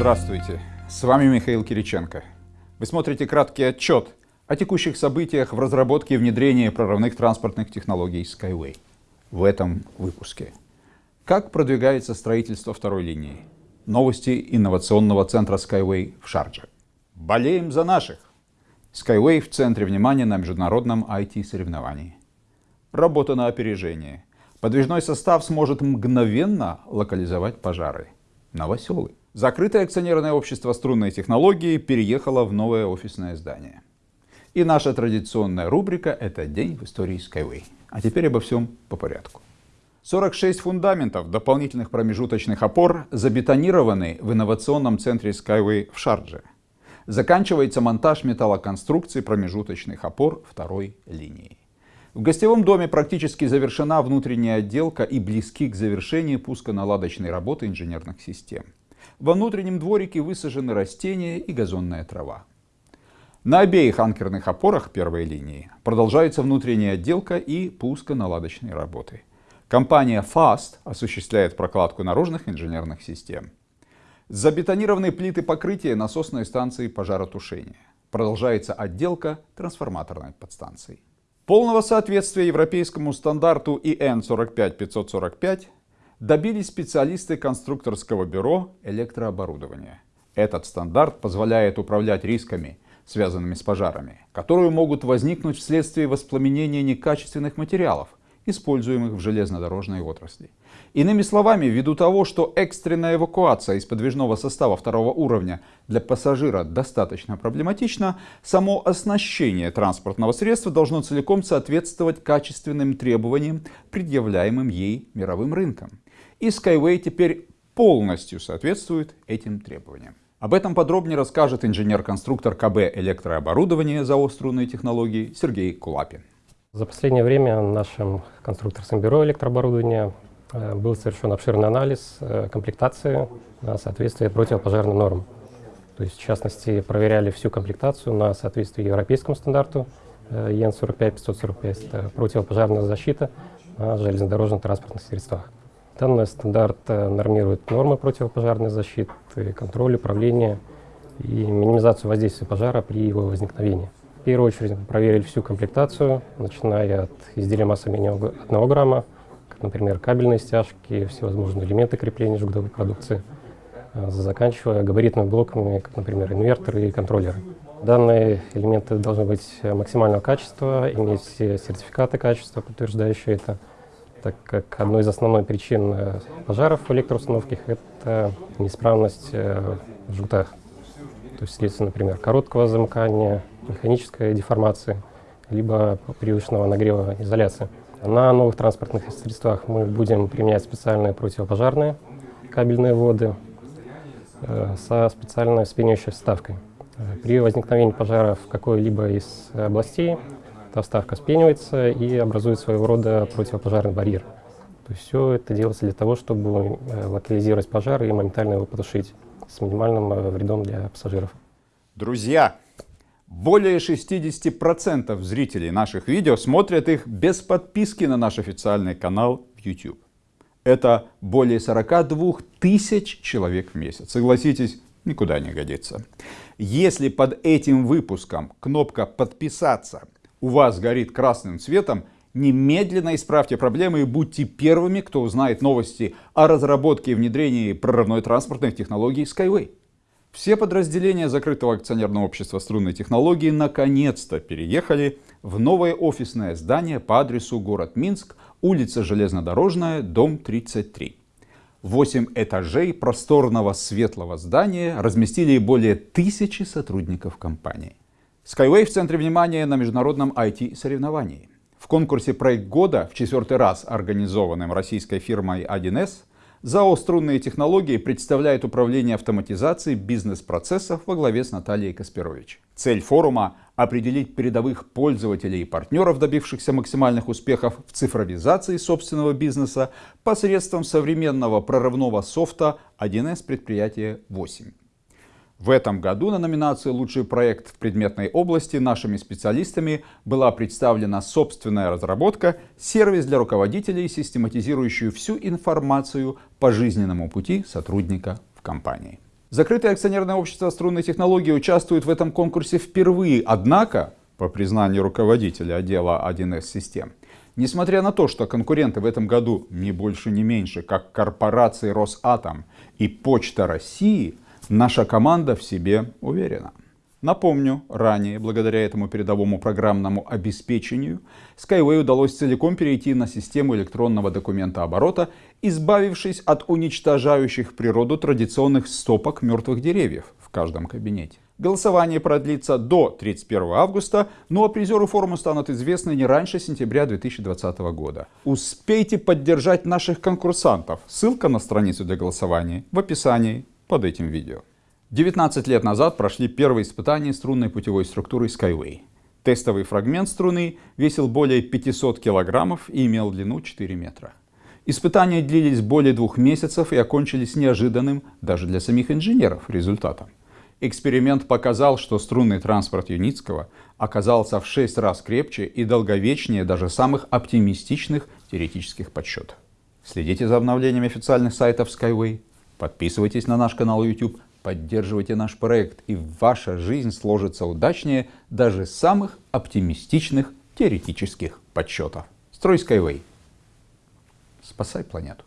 Здравствуйте, с вами Михаил Кириченко. Вы смотрите краткий отчет о текущих событиях в разработке и внедрении прорывных транспортных технологий Skyway. В этом выпуске. Как продвигается строительство второй линии? Новости инновационного центра Skyway в Шардже. Болеем за наших. Skyway в центре внимания на международном IT-соревновании. Работа на опережение. Подвижной состав сможет мгновенно локализовать пожары. Новоселы. Закрытое акционерное общество струнной технологии переехало в новое офисное здание. И наша традиционная рубрика – это «День в истории Skyway». А теперь обо всем по порядку. 46 фундаментов дополнительных промежуточных опор забетонированы в инновационном центре Skyway в Шардже. Заканчивается монтаж металлоконструкций промежуточных опор второй линии. В гостевом доме практически завершена внутренняя отделка и близки к завершению пусконаладочной работы инженерных систем. Во внутреннем дворике высажены растения и газонная трава. На обеих анкерных опорах первой линии продолжается внутренняя отделка и пусконаладочные работы. Компания FAST осуществляет прокладку наружных инженерных систем. Забетонированы плиты покрытия насосной станции пожаротушения. Продолжается отделка трансформаторной подстанции. Полного соответствия европейскому стандарту ИН 45545 добились специалисты конструкторского бюро электрооборудования. Этот стандарт позволяет управлять рисками, связанными с пожарами, которые могут возникнуть вследствие воспламенения некачественных материалов, используемых в железнодорожной отрасли. Иными словами, ввиду того, что экстренная эвакуация из подвижного состава второго уровня для пассажира достаточно проблематична, само оснащение транспортного средства должно целиком соответствовать качественным требованиям, предъявляемым ей мировым рынком. И Skyway теперь полностью соответствует этим требованиям. Об этом подробнее расскажет инженер-конструктор КБ электрооборудования ЗАО «Струнные технологии» Сергей Кулапин. За последнее время нашим конструкторским бюро электрооборудования э, был совершен обширный анализ э, комплектации на соответствие противопожарным нормам. То есть, в частности, проверяли всю комплектацию на соответствие европейскому стандарту э, ЕН 45-545, это противопожарная защита на железнодорожных транспортных средствах. Данный стандарт нормирует нормы противопожарной защиты, контроль, управление и минимизацию воздействия пожара при его возникновении. В первую очередь проверили всю комплектацию, начиная от изделия массой менее 1 грамма, как, например, кабельные стяжки, всевозможные элементы крепления жгутовой продукции, а, заканчивая габаритными блоками, как, например, инверторы и контроллеры. Данные элементы должны быть максимального качества, иметь сертификаты качества, подтверждающие это, так как одной из основных причин э, пожаров в электроустановках – это неисправность э, в. То есть вследствие, например, короткого замыкания, механической деформации, либо привычного нагрева изоляции. На новых транспортных средствах мы будем применять специальные противопожарные кабельные воды э, со специальной спенящей вставкой. При возникновении пожара в какой-либо из областей эта вставка спенивается и образует своего рода противопожарный барьер. То есть все это делается для того, чтобы э, локализировать пожар и моментально его потушить с минимальным вредом для пассажиров. Друзья, более 60% зрителей наших видео смотрят их без подписки на наш официальный канал в YouTube. Это более 42 тысяч человек в месяц. Согласитесь, никуда не годится. Если под этим выпуском кнопка «Подписаться» у вас горит красным цветом, немедленно исправьте проблемы и будьте первыми, кто узнает новости о разработке и внедрении прорывной транспортных технологий Skyway. Все подразделения закрытого акционерного общества струнной технологии наконец-то переехали в новое офисное здание по адресу город Минск, улица Железнодорожная, дом 33. Восемь этажей просторного светлого здания разместили более тысячи сотрудников компании. Skyway в центре внимания на международном IT-соревновании. В конкурсе «Проект года» в четвертый раз организованном российской фирмой 1С ЗАО «Струнные технологии» представляет управление автоматизацией бизнес-процессов во главе с Натальей Каспирович. Цель форума – определить передовых пользователей и партнеров, добившихся максимальных успехов в цифровизации собственного бизнеса посредством современного прорывного софта 1С предприятия 8. В этом году на номинации «Лучший проект в предметной области» нашими специалистами была представлена собственная разработка, сервис для руководителей, систематизирующий всю информацию по жизненному пути сотрудника в компании. Закрытое акционерное общество струнной технологии участвует в этом конкурсе впервые, однако, по признанию руководителя отдела 1С систем, несмотря на то, что конкуренты в этом году не больше, не меньше, как корпорации Росатом и Почта России, наша команда в себе уверена. Напомню, ранее, благодаря этому передовому программному обеспечению, Skyway удалось целиком перейти на систему электронного документа оборота, избавившись от уничтожающих природу традиционных стопок мертвых деревьев в каждом кабинете. Голосование продлится до 31 августа, ну а призеры форума станут известны не раньше сентября 2020 года. Успейте поддержать наших конкурсантов. Ссылка на страницу для голосования в описании под этим видео. 19 лет назад прошли первые испытания струнной путевой структуры Skyway. Тестовый фрагмент струны весил более 500 килограммов и имел длину 4 метра. Испытания длились более двух месяцев и окончились неожиданным даже для самих инженеров результатом. Эксперимент показал, что струнный транспорт Юницкого оказался в 6 раз крепче и долговечнее даже самых оптимистичных теоретических подсчетов. Следите за обновлениями официальных сайтов Skyway, подписывайтесь на наш канал YouTube, Поддерживайте наш проект, и ваша жизнь сложится удачнее даже самых оптимистичных теоретических подсчетов. Строй Skyway. Спасай планету.